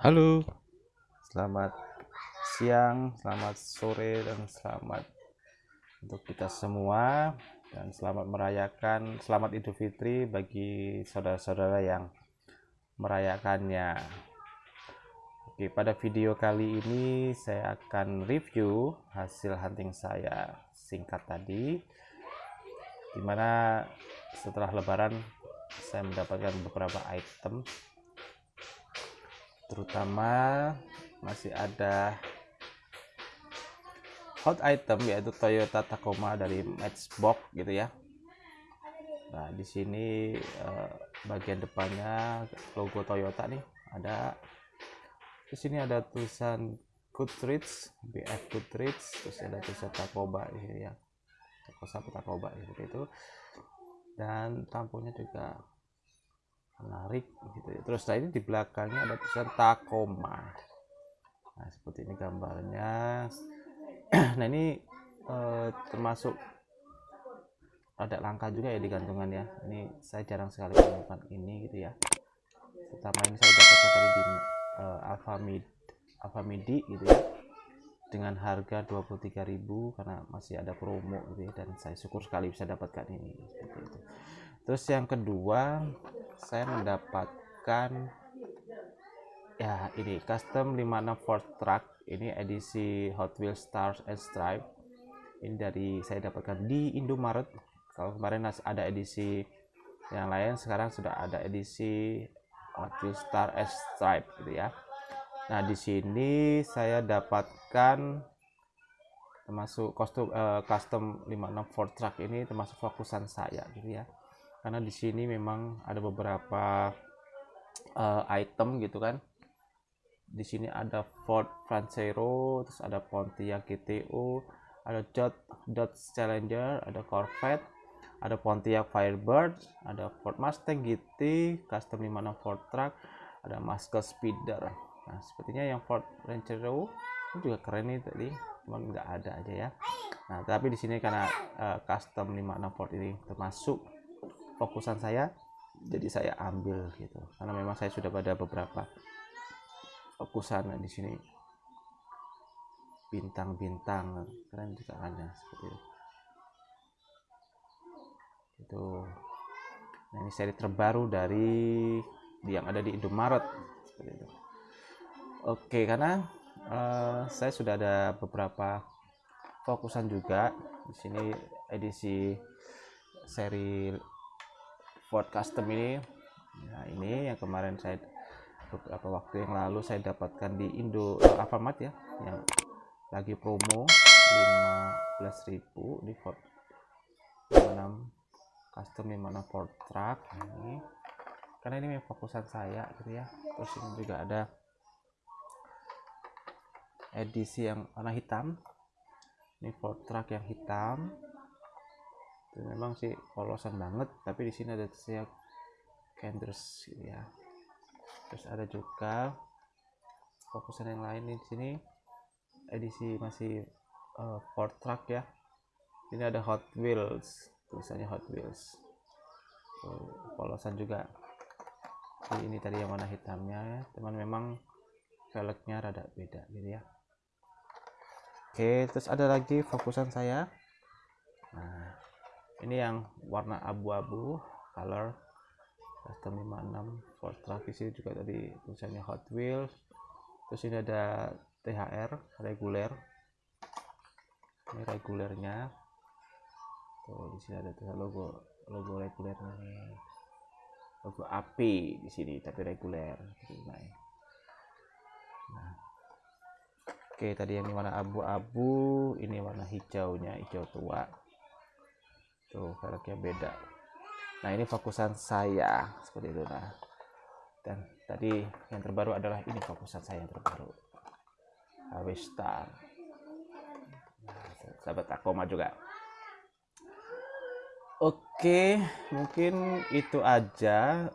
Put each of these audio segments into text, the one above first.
Halo, selamat siang, selamat sore, dan selamat untuk kita semua. Dan selamat merayakan selamat Idul Fitri bagi saudara-saudara yang merayakannya. Oke, pada video kali ini saya akan review hasil hunting saya singkat tadi di mana setelah lebaran saya mendapatkan beberapa item terutama masih ada hot item yaitu Toyota Tacoma dari Matchbox gitu ya. Nah di sini eh, bagian depannya logo Toyota nih ada. Di sini ada tulisan Goodrich BF Goodrich terus ada tulisan Tacoma ini ya. Tacoma Tacoma seperti itu. Dan tampungnya juga menarik gitu ya. terus ini di belakangnya ada tulisan Tacoma. Nah seperti ini gambarnya. Nah ini eh, termasuk ada langka juga ya di gantungan ya. Ini saya jarang sekali menemukan ini gitu ya. Pertama ini saya dapatkan tadi di uh, Alfamid Alfamidi gitu ya. Dengan harga 23.000 karena masih ada promo gitu ya. Dan saya syukur sekali bisa dapatkan ini seperti itu. Terus yang kedua saya mendapatkan ya ini custom 56 Ford truck. Ini edisi Hot Wheels Stars and Stripe. Ini dari saya dapatkan di Indomaret. Kalau kemarin ada edisi yang lain sekarang sudah ada edisi Hot Wheels Star and Stripe gitu ya. Nah di sini saya dapatkan termasuk kostum uh, custom 56 Ford truck ini termasuk fokusan saya gitu ya karena di sini memang ada beberapa uh, item gitu kan. Di sini ada Ford Lancero terus ada Pontiac GTO ada Dodge, Dodge Challenger ada Corvette ada Pontiac Firebird ada Ford Mustang GT custom 56 Ford Truck ada Muscle Speeder. Nah sepertinya yang Ford Lancero ini juga keren nih tadi cuman nggak ada aja ya. Nah tapi di sini karena uh, custom 56 Ford ini termasuk fokusan saya jadi saya ambil gitu. Karena memang saya sudah pada beberapa fokusan di sini. Bintang-bintang keren juga ada seperti itu. Itu nah ini seri terbaru dari yang ada di Indomaret seperti itu. Oke karena uh, saya sudah ada beberapa fokusan juga. Di sini edisi seri Ford Custom ini. Nah ini yang kemarin saya beberapa waktu yang lalu saya dapatkan di Indo uh, Alfamart ya yang lagi promo 15.000 di Ford 56 custom 56 Ford truck. Ini karena ini fokusan saya gitu ya. Terus ini juga ada edisi yang warna hitam. Ini Ford truck yang hitam itu memang sih polosan banget tapi di sini ada saya Kenders gitu ya. Terus ada juga fokusan yang lain di sini. Edisi masih uh, Ford Truck ya. Ini ada Hot Wheels tulisannya Hot Wheels. Polosan juga. Jadi ini tadi yang warna hitamnya ya teman memang velgnya rada beda gitu ya. Oke terus ada lagi fokusan saya ini yang warna abu-abu color. Custom 56 Ford Travis juga tadi tulisannya Hot Wheels. Terus ini ada THR reguler. Ini regulernya. Tuh di sini ada tuh logo logo regulernya logo api di sini tapi reguler. Nah. Oke tadi yang warna abu-abu ini warna hijaunya hijau tua tuh velgnya beda. Nah ini fokusan saya seperti itu nah. Dan tadi yang terbaru adalah ini fokusan saya yang terbaru. HW sahabat Takoma juga. Oke mungkin itu aja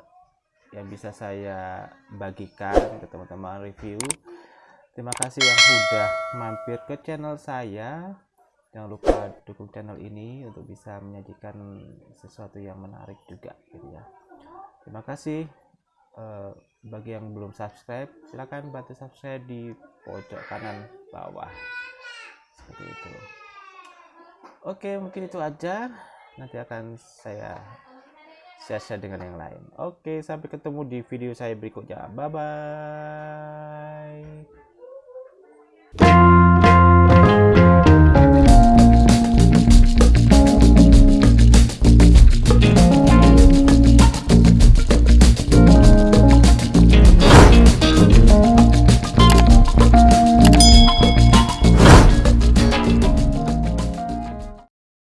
yang bisa saya bagikan ke teman-teman review. Terima kasih yang sudah mampir ke channel saya jangan lupa dukung channel ini untuk bisa menyajikan sesuatu yang menarik juga gitu ya. Terima kasih. Eh, bagi yang belum subscribe silahkan bantu subscribe di pojok kanan bawah. Seperti itu. Oke mungkin itu aja. Nanti akan saya share-share dengan yang lain. Oke sampai ketemu di video saya berikutnya. Bye bye